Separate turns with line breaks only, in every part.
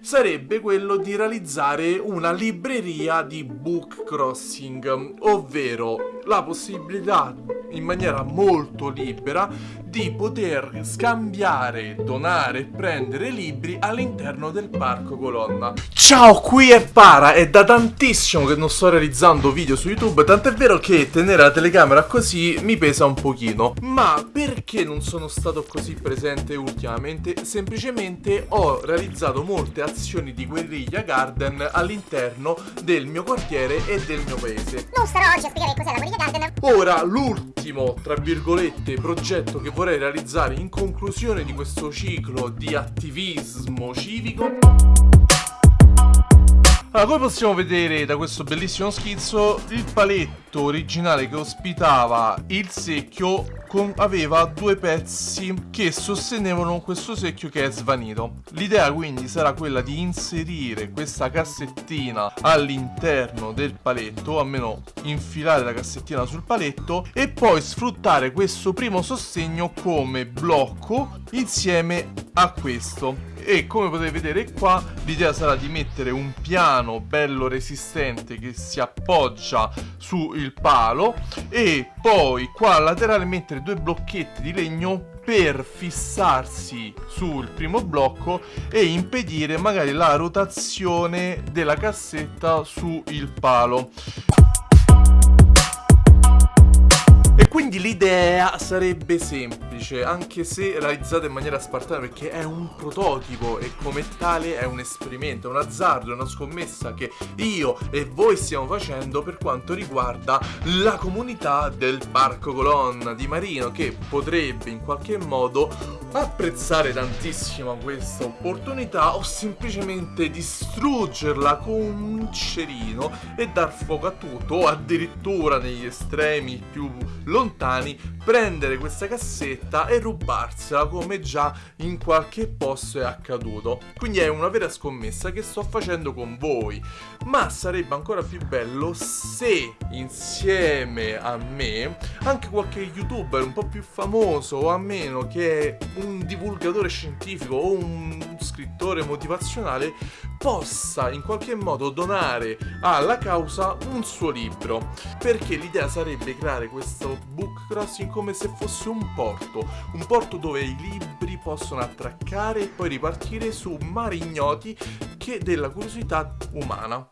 sarebbe quello di realizzare una libreria di book crossing, ovvero la possibilità in maniera molto libera di poter scambiare, donare e prendere libri all'interno del parco colonna. Ciao, qui è Para, è da tantissimo che non sto realizzando video su YouTube, tant'è vero che tenere la telecamera così mi pesa un pochino. Ma perché non sono stato così presente ultimamente? Semplicemente ho realizzato molte azioni di guerriglia garden all'interno del mio quartiere e del mio paese.
Non starò oggi a spiegare cos'è la guerriglia garden.
Ora, l'ultimo, tra virgolette, progetto che vorrei realizzare in conclusione di questo ciclo di attivismo civico allora, come possiamo vedere da questo bellissimo schizzo, il paletto originale che ospitava il secchio con, aveva due pezzi che sostenevano questo secchio che è svanito. L'idea quindi sarà quella di inserire questa cassettina all'interno del paletto, almeno infilare la cassettina sul paletto e poi sfruttare questo primo sostegno come blocco insieme a questo. E come potete vedere qua l'idea sarà di mettere un piano bello resistente che si appoggia sul palo e poi qua laterale mettere due blocchetti di legno per fissarsi sul primo blocco e impedire magari la rotazione della cassetta sul palo quindi l'idea sarebbe semplice, anche se realizzata in maniera spartana perché è un prototipo e come tale è un esperimento, è un azzardo, è una scommessa che io e voi stiamo facendo per quanto riguarda la comunità del Parco Colonna di Marino che potrebbe in qualche modo apprezzare tantissimo questa opportunità o semplicemente distruggerla con un cerino e dar fuoco a tutto o addirittura negli estremi più lontani prendere questa cassetta e rubarsela come già in qualche posto è accaduto. Quindi è una vera scommessa che sto facendo con voi. Ma sarebbe ancora più bello se insieme a me anche qualche youtuber un po' più famoso o a meno che è un divulgatore scientifico o un scrittore motivazionale possa in qualche modo donare alla causa un suo libro. Perché l'idea sarebbe creare questo book crossing come se fosse un porto, un porto dove i libri possono attraccare e poi ripartire su mari ignoti che della curiosità umana.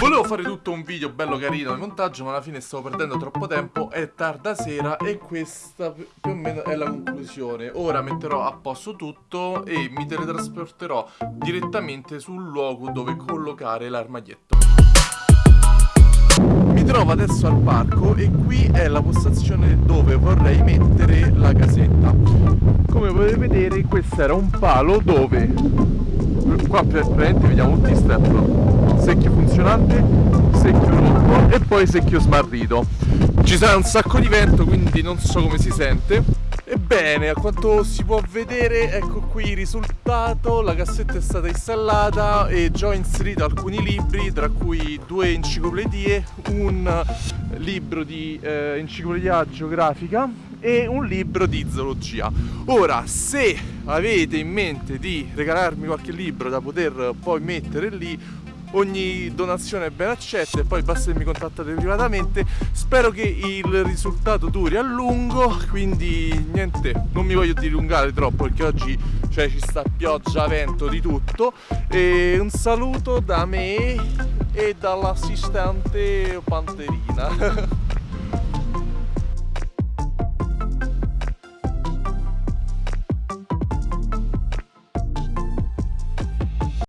Volevo fare tutto un video bello carino di montaggio ma alla fine stavo perdendo troppo tempo. È tarda sera e questa più o meno è la conclusione. Ora metterò a posto tutto e mi teletrasporterò direttamente sul luogo dove collocare l'armadietto. Mi trovo adesso al parco e qui è la postazione dove vorrei mettere la casetta. Come potete vedere questo era un palo dove qua praticamente vediamo tutti i step. Secchio funzionante secchio rotto e poi secchio smarrito. Ci sarà un sacco di vento quindi non so come si sente Ebbene, a quanto si può vedere, ecco qui il risultato, la cassetta è stata installata e già ho inserito alcuni libri, tra cui due enciclopedie, un libro di eh, enciclopedia geografica e un libro di zoologia. Ora, se avete in mente di regalarmi qualche libro da poter poi mettere lì, ogni donazione è ben accetta e poi basta che mi contattate privatamente. Spero che il risultato duri a lungo quindi niente non mi voglio dilungare troppo perché oggi cioè, ci sta pioggia, vento, di tutto. E un saluto da me e dall'assistente Panterina